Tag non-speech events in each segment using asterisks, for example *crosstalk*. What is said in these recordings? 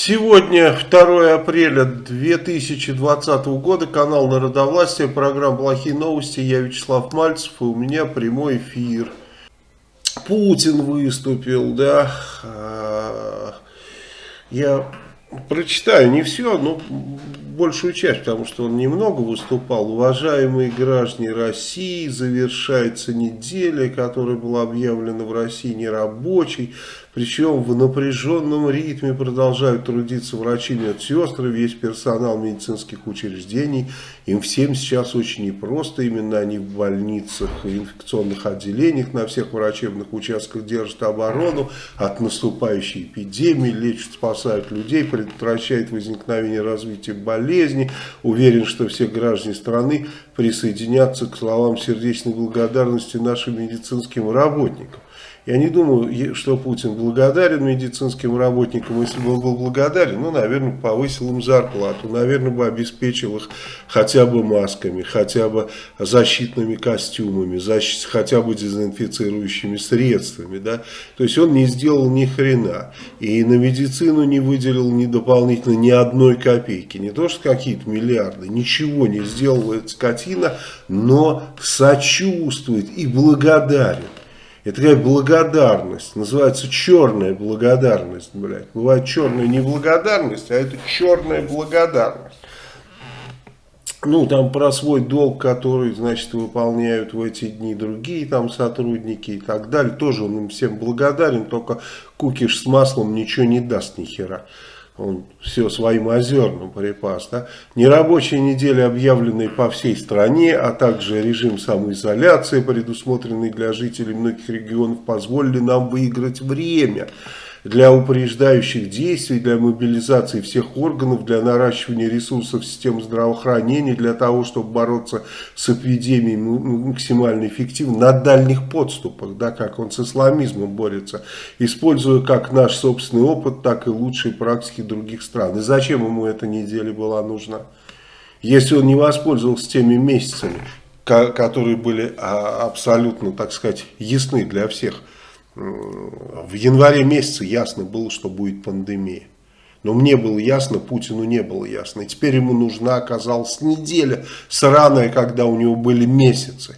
Сегодня 2 апреля 2020 года, канал Народовластия, программа «Плохие новости». Я Вячеслав Мальцев, и у меня прямой эфир. Путин выступил, да. А, я прочитаю не все, но большую часть, потому что он немного выступал. Уважаемые граждане России, завершается неделя, которая была объявлена в России нерабочей. Причем в напряженном ритме продолжают трудиться врачи, медсестры, весь персонал медицинских учреждений. Им всем сейчас очень непросто, именно они в больницах и инфекционных отделениях на всех врачебных участках держат оборону от наступающей эпидемии, лечат, спасают людей, предотвращают возникновение развития болезни. Уверен, что все граждане страны присоединятся к словам сердечной благодарности нашим медицинским работникам. Я не думаю, что Путин благодарен медицинским работникам. Если бы он был благодарен, ну, наверное, повысил им зарплату, наверное, бы обеспечил их хотя бы масками, хотя бы защитными костюмами, защ... хотя бы дезинфицирующими средствами. Да? То есть он не сделал ни хрена. И на медицину не выделил ни дополнительно ни одной копейки. Не то, что какие-то миллиарды. Ничего не сделала эта скотина, но сочувствует и благодарен. Это такая благодарность, называется черная благодарность, блядь. Бывает черная неблагодарность, а это черная благодарность. Ну, там про свой долг, который, значит, выполняют в эти дни другие там сотрудники и так далее. Тоже он им всем благодарен, только кукиш с маслом ничего не даст ни хера он все своим озерным припас. Да? Нерабочая неделя, объявленная по всей стране, а также режим самоизоляции, предусмотренный для жителей многих регионов, позволили нам выиграть время для упреждающих действий, для мобилизации всех органов, для наращивания ресурсов системы здравоохранения, для того, чтобы бороться с эпидемией максимально эффективно на дальних подступах, да, как он с исламизмом борется, используя как наш собственный опыт, так и лучшие практики других стран. И зачем ему эта неделя была нужна? Если он не воспользовался теми месяцами, которые были а, абсолютно, так сказать, ясны для всех, в январе месяце ясно было, что будет пандемия. Но мне было ясно, Путину не было ясно. И теперь ему нужна оказалась неделя сраная, когда у него были месяцы.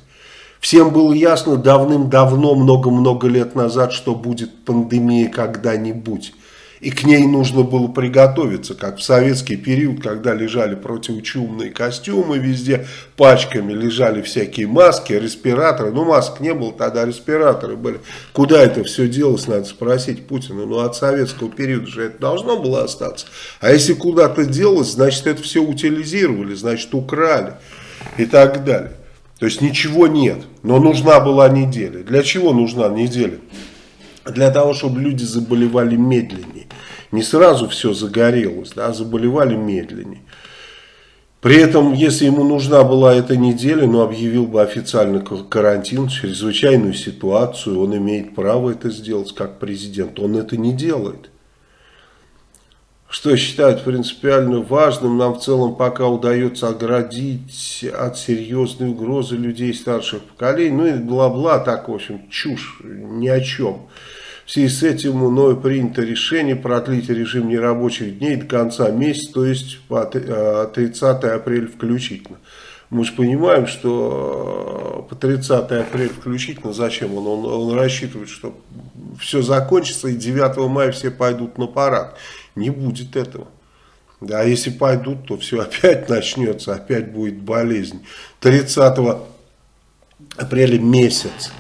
Всем было ясно давным-давно, много-много лет назад, что будет пандемия когда-нибудь и к ней нужно было приготовиться, как в советский период, когда лежали противочумные костюмы везде, пачками лежали всякие маски, респираторы, ну масок не было, тогда респираторы были. Куда это все делось, надо спросить Путина, ну от советского периода же это должно было остаться. А если куда-то делось, значит это все утилизировали, значит украли и так далее. То есть ничего нет, но нужна была неделя. Для чего нужна неделя? Для того, чтобы люди заболевали медленнее. Не сразу все загорелось, да, заболевали медленнее. При этом, если ему нужна была эта неделя, ну, объявил бы официально карантин, чрезвычайную ситуацию, он имеет право это сделать как президент. Он это не делает. Что считают принципиально важным, нам в целом пока удается оградить от серьезной угрозы людей старших поколений. Ну и бла-бла, так, в общем, чушь, ни о чем. В связи с этим мною принято решение продлить режим нерабочих дней до конца месяца, то есть по 30 э, апреля включительно. Мы же понимаем, что э, по 30 апреля включительно, зачем он? Он, он рассчитывает, что все закончится и 9 мая все пойдут на парад. Не будет этого. Да, а если пойдут, то все *laughs* опять начнется, опять будет болезнь. 30 апреля месяц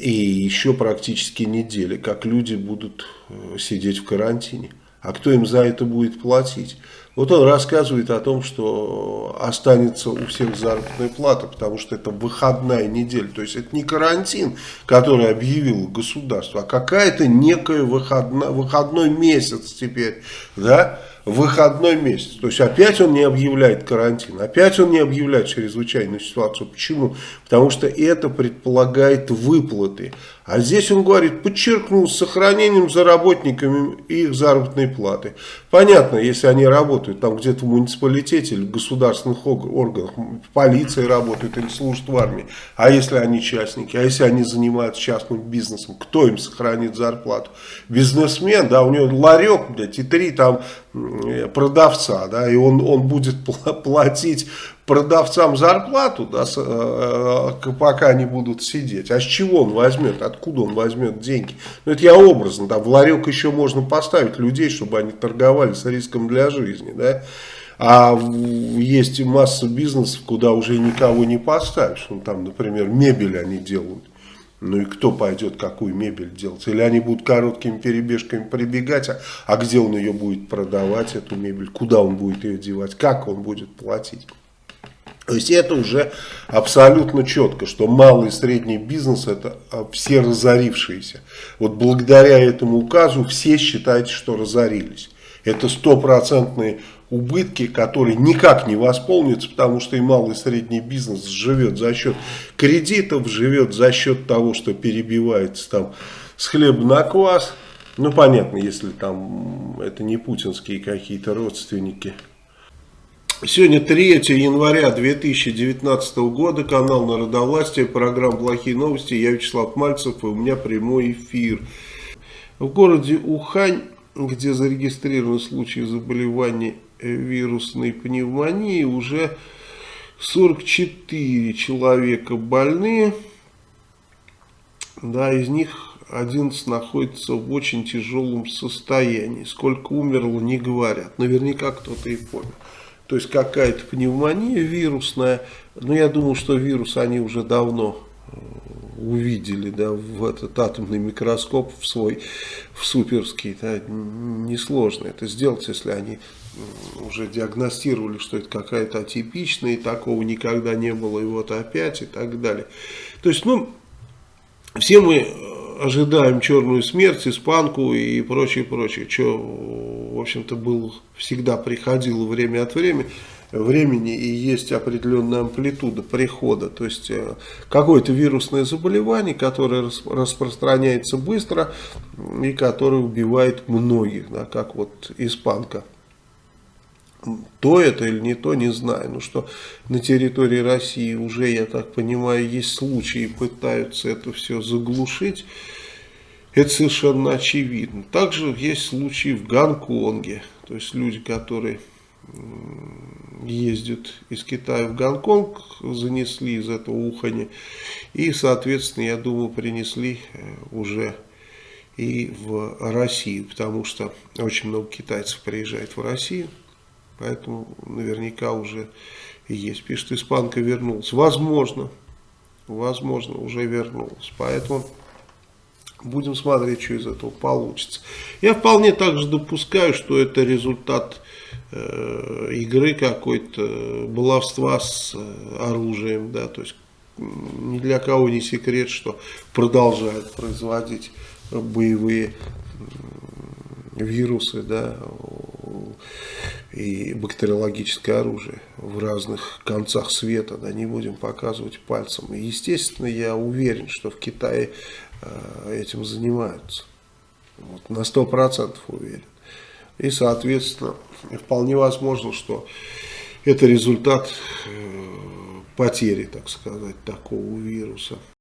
и еще практически недели, как люди будут э, сидеть в карантине. А кто им за это будет платить? Вот он рассказывает о том, что останется у всех заработная плата, потому что это выходная неделя. То есть это не карантин, который объявил государство, а какая-то некая выходная, выходной месяц теперь. Да? Выходной месяц. То есть опять он не объявляет карантин, опять он не объявляет чрезвычайную ситуацию. Почему? Потому что это предполагает выплаты. А здесь он говорит, подчеркнул, с сохранением за работниками их заработной платы. Понятно, если они работают там где-то в муниципалитете или в государственных органах, в полиции работают или служат в армии. А если они частники, а если они занимаются частным бизнесом, кто им сохранит зарплату? Бизнесмен, да, у него ларек, блядь, и три там продавца, да, и он, он будет платить продавцам зарплату, да, э, э, пока они будут сидеть. А с чего он возьмет? Откуда он возьмет деньги? Ну, это я образно, да, в ларек еще можно поставить людей, чтобы они торговали с риском для жизни, да. А есть масса бизнесов, куда уже никого не поставишь. Ну, там, например, мебель они делают. Ну и кто пойдет какую мебель делать? Или они будут короткими перебежками прибегать, а, а где он ее будет продавать, эту мебель? Куда он будет ее девать? Как он будет платить? То есть это уже абсолютно четко, что малый и средний бизнес это а, все разорившиеся. Вот благодаря этому указу все считают, что разорились. Это стопроцентные убытки, которые никак не восполнятся, потому что и малый и средний бизнес живет за счет кредитов, живет за счет того, что перебивается там с хлеба на квас. Ну, понятно, если там это не путинские какие-то родственники. Сегодня 3 января 2019 года, канал Народовластия, программа «Плохие новости». Я Вячеслав Мальцев, и у меня прямой эфир. В городе Ухань, где зарегистрированы случаи заболевания вирусной пневмонии уже 44 человека больны. Да, из них 11 находится в очень тяжелом состоянии. Сколько умерло, не говорят. Наверняка кто-то и помнит. То есть какая-то пневмония вирусная. Но я думаю, что вирус они уже давно э, увидели да, в этот атомный микроскоп в свой в суперский. Да, несложно это сделать, если они уже диагностировали, что это какая-то атипичная, и такого никогда не было, и вот опять, и так далее. То есть, ну, все мы ожидаем черную смерть, испанку и прочее, прочее, что, в общем-то, было, всегда приходило время от времени, времени и есть определенная амплитуда прихода. То есть э, какое-то вирусное заболевание, которое распространяется быстро и которое убивает многих, да, как вот испанка то это или не то, не знаю. Но что на территории России уже, я так понимаю, есть случаи, пытаются это все заглушить. Это совершенно очевидно. Также есть случаи в Гонконге. То есть люди, которые ездят из Китая в Гонконг, занесли из этого ухани. И, соответственно, я думаю, принесли э, уже и в Россию. Потому что очень много китайцев приезжает в Россию. Поэтому наверняка уже есть. Пишет, испанка вернулась. Возможно, возможно, уже вернулась. Поэтому будем смотреть, что из этого получится. Я вполне также допускаю, что это результат э, игры какой-то, баловства с э, оружием. Да, то есть ни для кого не секрет, что продолжают производить боевые вирусы, да, и бактериологическое оружие в разных концах света, да, не будем показывать пальцем. И, естественно, я уверен, что в Китае э, этим занимаются. Вот, на 100% уверен. И, соответственно, вполне возможно, что это результат э, потери, так сказать, такого вируса.